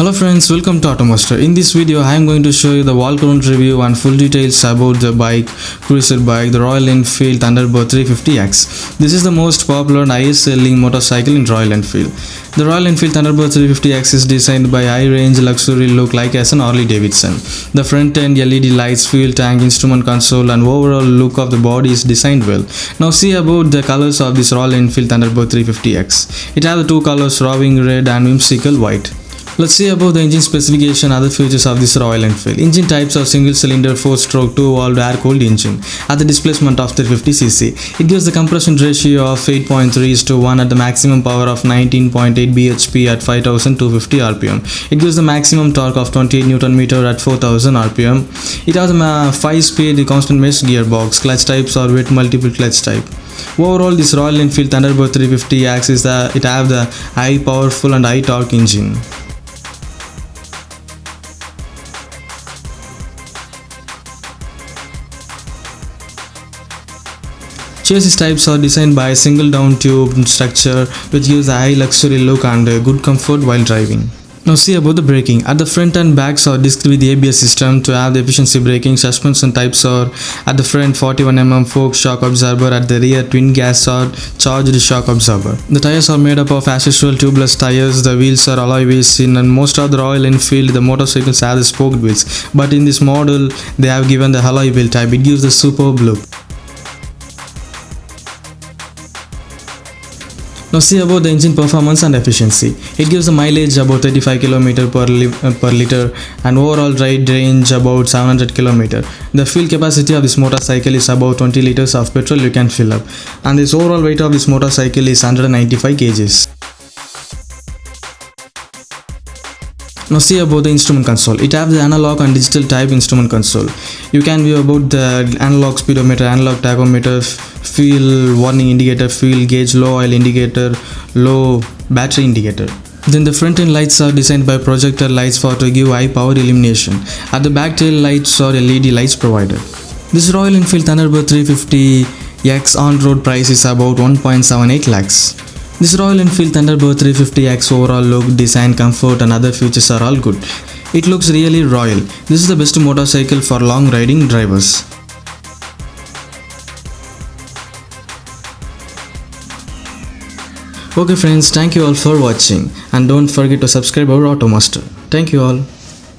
Hello friends, welcome to Automaster. In this video, I am going to show you the walk around review and full details about the bike, cruiser bike, the Royal Enfield Thunderbird 350X. This is the most popular and highest selling motorcycle in Royal Enfield. The Royal Enfield Thunderbird 350X is designed by high-range luxury look like as an Harley Davidson. The front end LED lights, fuel tank, instrument console and overall look of the body is designed well. Now see about the colors of this Royal Enfield Thunderbird 350X. It has the two colors roving red and whimsical white. Let's see about the engine specification other features of this Royal Enfield. Engine types are single cylinder 4 stroke 2 valve air cooled engine at the displacement of 350cc. It gives the compression ratio of 8.3 to 1 at the maximum power of 19.8 bhp at 5250 rpm. It gives the maximum torque of 28 Nm at 4000 rpm. It has a 5 speed constant mesh gearbox. Clutch types are with multiple clutch type. Overall, this Royal Enfield Thunderbird 350 X is the it have the high powerful and high torque engine. Chassis types are designed by a single down tube structure which gives a high luxury look and good comfort while driving. Now see about the braking. At the front and backs are disc with ABS system to have the efficiency braking. Suspension types are at the front 41mm fork shock absorber, at the rear twin gas or charged shock absorber. The tires are made up of as tubeless tires. The wheels are alloy wheels in and most of the Royal Enfield the motorcycles have the spoked wheels. But in this model they have given the alloy wheel type. It gives the superb look. Now see about the engine performance and efficiency. It gives a mileage about 35 km per, li uh, per liter and overall ride range about 700 km. The fuel capacity of this motorcycle is about 20 liters of petrol you can fill up and this overall weight of this motorcycle is 195 kgs. Now see about the instrument console. It has the analog and digital type instrument console. You can view about the analog speedometer, analog tachometer, fuel warning indicator, fuel gauge, low oil indicator, low battery indicator. Then the front end lights are designed by projector lights for to give high power illumination. At the back tail lights are LED lights provided. This Royal Enfield Thunderbird 350 X on-road price is about 1.78 lakhs. This Royal Enfield Thunderbird 350X overall look, design, comfort and other features are all good. It looks really royal. This is the best motorcycle for long riding drivers. Okay friends, thank you all for watching and don't forget to subscribe our Automaster. Thank you all.